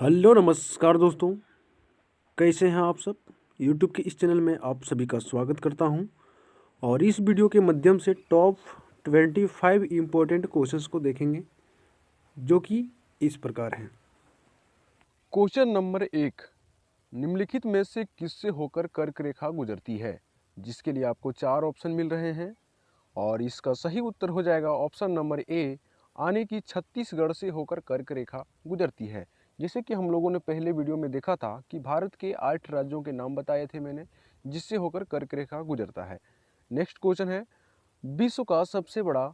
Hello, नमस्कार दोस्तों। कैसे हैं आप सब? यूट्यूब के इस चैनल में आप सभी का स्वागत करता हूँ। और इस वीडियो के माध्यम से top twenty five important questions को देखेंगे, जो कि इस प्रकार हैं। क्वेश्चन नंबर एक, निम्नलिखित में से किससे होकर कर्क रेखा गुजरती है? जिसके लिए आपको चार ऑप्शन मिल रहे हैं। और इसका सही उत्तर हो जाएगा ऑप्शन नंबर ए, आने की छत्तीसगढ़ से होकर कर्क रेखा गुजरती है। जैसे कि हम लोगों ने पहले वीडियो में देखा था कि भारत के आठ राज्यों के नाम बताए थे मैंने, जिससे होकर कर्क रेखा गुजरता है। नेक्स्ट क्वेश्चन है, विश्व का सबसे बड़ा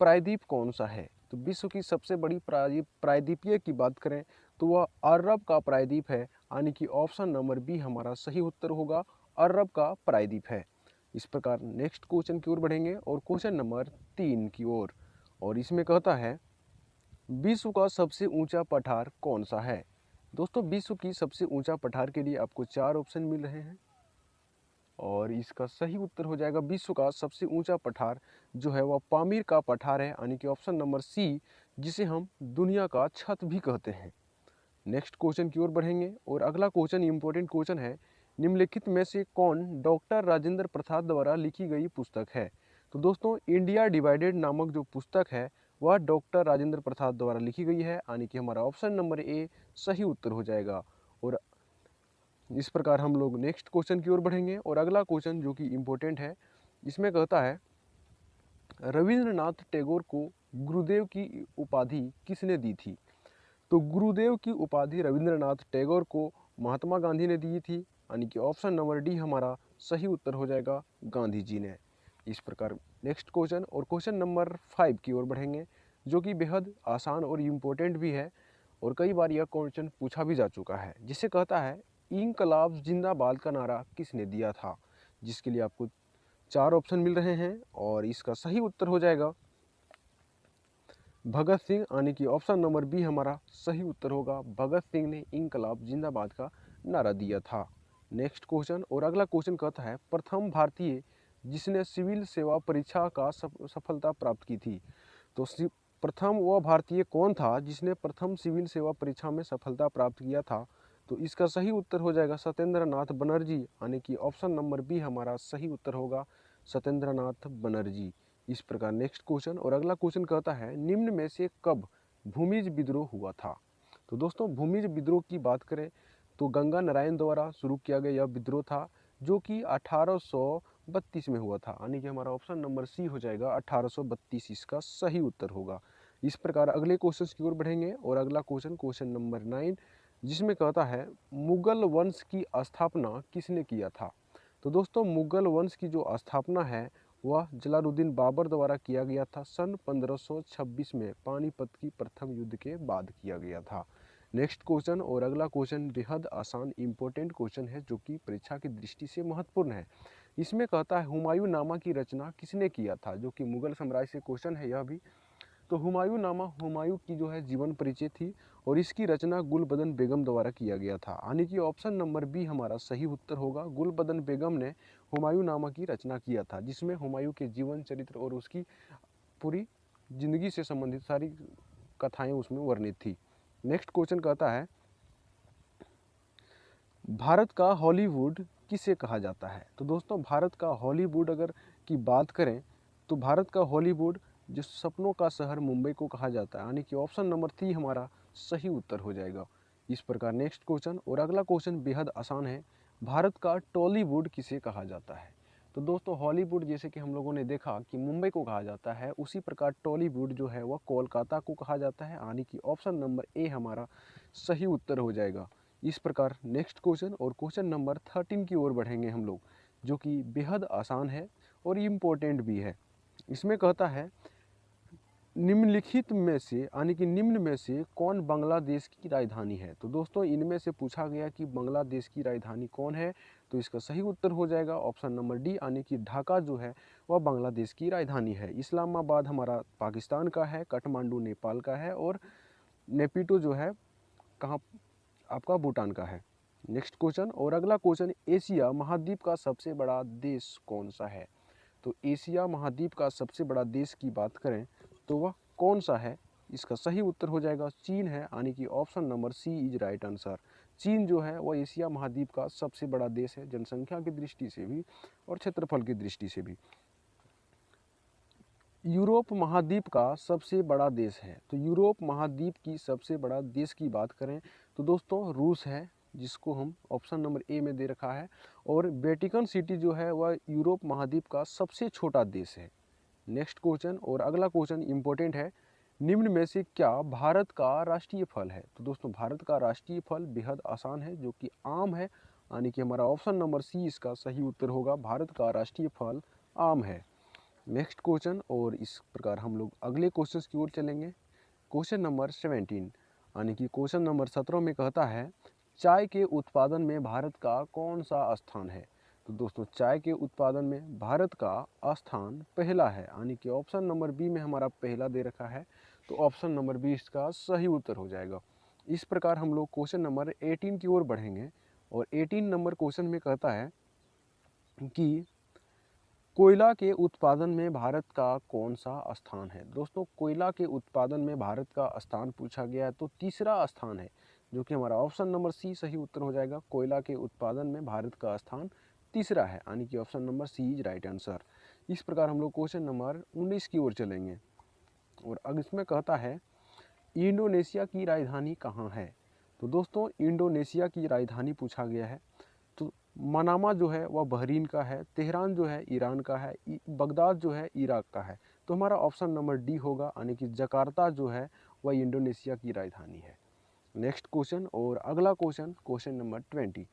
प्रायद्वीप कौन सा है? तो विश्व की सबसे बड़ी प्रायद्वीपीय की बात करें तो वह अरब का प्रायद्वीप है, यानी कि ऑप्शन नंबर बी हमारा सही उत्तर होगा, अरब का प्रायद्वीप है। इस प्रकार नेक्स्ट क्वेश्चन की ओर बढ़ेंगे और क्वेश्चन नंबर तीन की ओर। और इसमें कहता है विश्व का सबसे ऊँचा पठार कौन सा है? दोस्तों, विश्व की सबसे ऊँचा पठार के लिए आपको चार ऑप्शन मिल रहे हैं। और इसका सही उत्तर हो जाएगा विश्व का सबसे ऊँचा पठार, जो है वह पामीर का पठार है, यानी कि ऑप्शन नंबर सी जिसे हम दुनिया का छत भी कहते हैं। नेक्स्ट क्वेश्चन की ओर बढ़ेंगे, और अगला क्वेश्चन इंपॉर्टेंट क्वेश्चन है, निम्नलिखित में से कौन डॉक्टर राजेंद्र प्रसाद द्वारा लिखी गई पुस्तक है? तो दोस्तों इंडिया डिवाइडेड नामक जो पुस्तक है वह डॉक्टर राजेंद्र प्रसाद द्वारा लिखी गई है। यानी कि हमारा ऑप्शन नंबर ए, सही उत्तर हो जाएगा। और इस प्रकार हम लोग नेक्स्ट क्वेश्चन की ओर बढ़ेंगे और अगला क्वेश्चन जो कि इम्पोर्टेंट है, इसमें कहता है, रविंद्रनाथ टैगोर को गुरुदेव की उपाधि किसने दी थी? तो गुरुदेव की उपाधि रविंद्रनाथ टैगोर को महात्मा गांधी ने दी थी। यानी कि ऑप्शन नंबर डी हमारा सही उत्तर हो जाएगा गांधी जी ने। इस प्रकार नेक्स्ट क्वेश्चन और क्वेश्चन नंबर फाइव की ओर बढ़ेंगे, जो कि बेहद आसान और इम्पोर्टेंट भी है और कई बार यह क्वेश्चन पूछा भी जा चुका है, जिसे कहता है इनकलाब जिंदाबाद का नारा किसने दिया था? जिसके लिए आपको चार ऑप्शन मिल रहे हैं और इसका सही उत्तर हो जाएगा। भगत सिंह, यानी कि ऑप्शन नंबर बी हमारा सही उत्तर होगा, भगत सिंह ने इनकलाब जिंदाबाद का नारा दिया था। नेक्स्ट क्वेश्चन और अगला क्वेश्चन कहता है, प्रथम भारतीय जिसने सिविल सेवा परीक्षा का सफलता प्राप्त की थी। तो प्रथम वह भारतीय कौन था जिसने प्रथम सिविल सेवा परीक्षा में सफलता प्राप्त किया था? तो इसका सही उत्तर हो जाएगा सत्येंद्र नाथ बनर्जी। यानी कि ऑप्शन नंबर बी हमारा सही उत्तर होगा सत्येंद्र नाथ बनर्जी। इस प्रकार नेक्स्ट क्वेश्चन और अगला क्वेश्चन कहता है, निम्न में से कब भूमिज विद्रोह हुआ था? तो दोस्तों, भूमिज विद्रोह की बात करें तो गंगा नारायण द्वारा शुरू किया गया यह विद्रोह था जो कि अठारह सौ बत्तीस में हुआ था। यानी कि हमारा ऑप्शन नंबर सी हो जाएगा, अठारह सौ बत्तीस इसका सही उत्तर होगा। इस प्रकार अगले क्वेश्चन की ओर बढ़ेंगे और अगला क्वेश्चन क्वेश्चन नंबर नाइन जिसमें कहता है, मुगल वंश की स्थापना किसने किया था? तो दोस्तों, मुगल वंश की जो स्थापना है, वह जलालुद्दीन बाबर द्वारा किया गया था। सन 1526 में पानीपत की प्रथम युद्ध के बाद किया गया था। नेक्स्ट क्वेश्चन और अगला क्वेश्चन बेहद आसान इम्पोर्टेंट क्वेश्चन है, जो कि परीक्षा की दृष्टि से महत्वपूर्ण है। इसमें कहता है, हुमायूं नामा की रचना किसने किया था? जो कि मुगल साम्राज्य से क्वेश्चन है यह भी। तो हुमायूं नामा, हुमायूं की जो है जीवन परिचय थी और इसकी रचना गुलबदन बेगम द्वारा किया गया था। यानी कि ऑप्शन नंबर बी हमारा सही उत्तर होगा। गुलबदन बेगम ने हुमायूं नामा की रचना किया था, जिसमें हुमायूं के जीवन चरित्र और उसकी पूरी ज़िंदगी से संबंधित सारी कथाएँ उसमें वर्णित थी। नेक्स्ट क्वेश्चन कहता है, भारत का हॉलीवुड किसे कहा जाता है? तो दोस्तों, भारत का हॉलीवुड अगर की बात करें तो भारत का हॉलीवुड जो सपनों का शहर मुंबई को कहा जाता है, यानी कि ऑप्शन नंबर थ्री हमारा सही उत्तर हो जाएगा। इस प्रकार नेक्स्ट क्वेश्चन और अगला क्वेश्चन बेहद आसान है, भारत का टॉलीवुड किसे कहा जाता है? तो दोस्तों, हॉलीवुड जैसे कि हम लोगों ने देखा कि मुंबई को कहा जाता है, उसी प्रकार टॉलीवुड जो है वह कोलकाता को कहा जाता है, यानी कि ऑप्शन नंबर ए हमारा सही उत्तर हो जाएगा। इस प्रकार नेक्स्ट क्वेश्चन और क्वेश्चन नंबर थर्टीन की ओर बढ़ेंगे हम लोग, जो कि बेहद आसान है और इम्पोर्टेंट भी है। इसमें कहता है, निम्नलिखित में से, यानी कि निम्न में से कौन बांग्लादेश की राजधानी है? तो दोस्तों, इनमें से पूछा गया कि बांग्लादेश की राजधानी कौन है तो इसका सही उत्तर हो जाएगा ऑप्शन नंबर डी, यानी कि ढाका जो है, वह बांग्लादेश की राजधानी है। इस्लामाबाद हमारा पाकिस्तान का है, काठमांडू नेपाल का है और नेपिटो जो है, कहाँ आपका भूटान का है। नेक्स्ट क्वेश्चन, और अगला क्वेश्चन, एशिया महाद्वीप का सबसे बड़ा देश कौन सा है? तो एशिया महाद्वीप का सबसे बड़ा देश की बात करें तो वह कौन सा है? इसका सही उत्तर हो जाएगा चीन है, यानी कि option number C is right answer. चीन जो है, वह एशिया महाद्वीप का सबसे बड़ा देश है, जनसंख्या की दृष्टि से भी और क्षेत्रफल की दृष्टि से भी। यूरोप महाद्वीप का सबसे बड़ा देश है। तो यूरोप महाद्वीप की सबसे बड़ा देश की बात करें तो दोस्तों, रूस है, जिसको हम ऑप्शन नंबर ए में दे रखा है और वेटिकन सिटी जो है, वह यूरोप महाद्वीप का सबसे छोटा देश है। नेक्स्ट क्वेश्चन और अगला क्वेश्चन इम्पोर्टेंट है, निम्न में से क्या भारत का राष्ट्रीय फल है? तो दोस्तों, भारत का राष्ट्रीय फल बेहद आसान है, जो कि आम है, यानी कि हमारा ऑप्शन नंबर सी इसका सही उत्तर होगा, भारत का राष्ट्रीय फल आम है। नेक्स्ट क्वेश्चन और इस प्रकार हम लोग अगले क्वेश्चन की ओर चलेंगे। क्वेश्चन नंबर सेवेंटीन यानी कि क्वेश्चन नंबर सत्रह में कहता है, चाय के उत्पादन में भारत का कौन सा स्थान है? तो दोस्तों, चाय के उत्पादन में भारत का स्थान पहला है। यानी कि ऑप्शन नंबर बी में हमारा पहला दे रखा है तो ऑप्शन नंबर बी इसका सही उत्तर हो जाएगा। इस प्रकार हम लोग क्वेश्चन नंबर 18 की ओर बढ़ेंगे और 18 नंबर क्वेश्चन में कहता है कि कोयला के उत्पादन में भारत का कौन सा स्थान है? दोस्तों, कोयला के उत्पादन में भारत का स्थान पूछा गया है तो तीसरा स्थान है, जो कि हमारा ऑप्शन नंबर सी सही उत्तर हो जाएगा। कोयला के उत्पादन में भारत का स्थान तीसरा है, यानी कि option number C is right answer. इस प्रकार हम लोग क्वेश्चन नंबर 19 की ओर चलेंगे, और अब इसमें कहता है, इंडोनेशिया की राजधानी कहाँ है? तो दोस्तों, इंडोनेशिया की राजधानी पूछा गया है। तो मनामा जो है, वह बहरीन का है, तेहरान जो है, ईरान का है बगदाद जो है, इराक का है। तो हमारा ऑप्शन नंबर डी होगा, यानी कि जकार्ता जो है, वह इंडोनेशिया की राजधानी है। नेक्स्ट क्वेश्चन और अगला क्वेश्चन क्वेश्चन नंबर ट्वेंटी।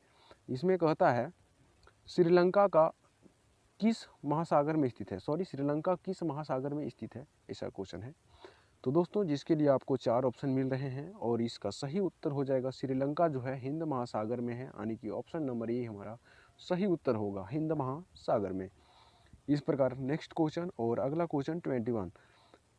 इसमें कहता है, श्रीलंका का किस महासागर में स्थित है? सॉरी, श्रीलंका किस महासागर में स्थित है? ऐसा क्वेश्चन है। तो दोस्तों, जिसके लिए आपको चार ऑप्शन मिल रहे हैं और इसका सही उत्तर हो जाएगा श्रीलंका, जो है हिंद महासागर में है, यानी कि ऑप्शन नंबर ए हमारा सही उत्तर होगा हिंद महासागर में। इस प्रकार नेक्स्ट क्वेश्चन और अगला क्वेश्चन ट्वेंटी वन।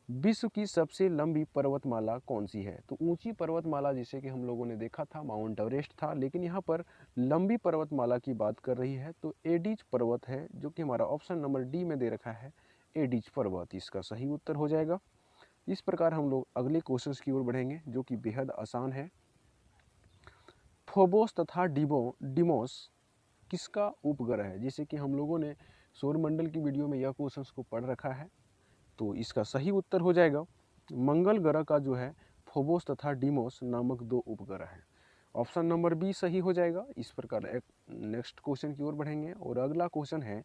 विश्व की सबसे लंबी पर्वतमाला कौन सी है? तो ऊँची पर्वतमाला जिसे कि हम लोगों ने देखा था, माउंट एवरेस्ट था, लेकिन यहाँ पर लंबी पर्वतमाला की बात कर रही है तो एडिज पर्वत है, जो कि हमारा ऑप्शन नंबर डी में दे रखा है, एडिज पर्वत। इसका सही उत्तर हो जाएगा। इस प्रकार हम लोग अगले क्वेश्चन की ओर बढ़ेंगे, जो कि बेहद आसान है। फोबोस तथा डिबो डिमोस किसका उपग्रह है? जैसे कि हम लोगों ने सौरमंडल की वीडियो में यह क्वेश्चन को पढ़ रखा है तो इसका सही उत्तर हो जाएगा। मंगल ग्रह का जो है फोबोस तथा डिमोस नामक दो उपग्रह हैं। ऑप्शन नंबर बी सही हो जाएगा। इस प्रकार एक नेक्स्ट क्वेश्चन की ओर बढ़ेंगे और अगला क्वेश्चन है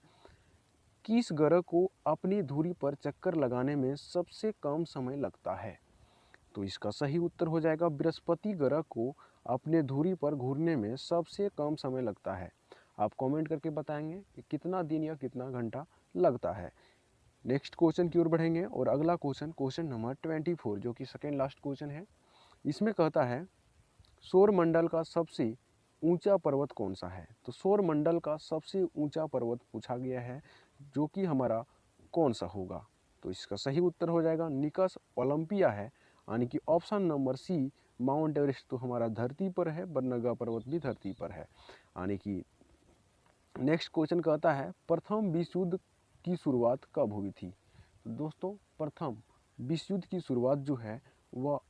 किस ग्रह को अपनी धुरी पर चक्कर लगाने में सबसे कम समय लगता है। तो इसका सही उत्तर हो जाएगा, बृहस्पति ग्रह को अपने धुरी पर घूरने में सबसे कम समय लगता है। आप कमेंट करके बताएँगे कि कितना दिन या कितना घंटा लगता है। नेक्स्ट क्वेश्चन की ओर बढ़ेंगे और अगला question question number twenty four जो कि सेकेंड लास्ट क्वेश्चन है। इसमें कहता है सौर मंडल का सबसे ऊँचा पर्वत कौन सा है? तो सौर मंडल का सबसे ऊँचा पर्वत पूछा गया है। जो कि हमारा कौन सा होगा? तो इसका सही उत्तर हो जाएगा, निकस ओलंपिया है। यानी कि option number C, Mount Everest तो हमारा धरती पर है, बरनगा पर्वत भी धरती पर है। यानी कि नेक्स्ट क्वेश्चन कहता है, प्रथम विश्व युद्ध की शुरुआत कब हुई थी? तो दोस्तों, प्रथम विश्व युद्ध की शुरुआत जो है, वह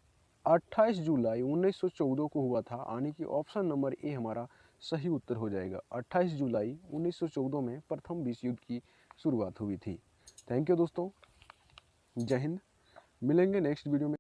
28 जुलाई 1914 को हुआ था। यानी कि ऑप्शन नंबर ए हमारा सही उत्तर हो जाएगा। 28 जुलाई 1914 में प्रथम विश्व युद्ध की शुरुआत हुई थी। थैंक यू दोस्तों। जय हिंद। मिलेंगे नेक्स्ट वीडियो में।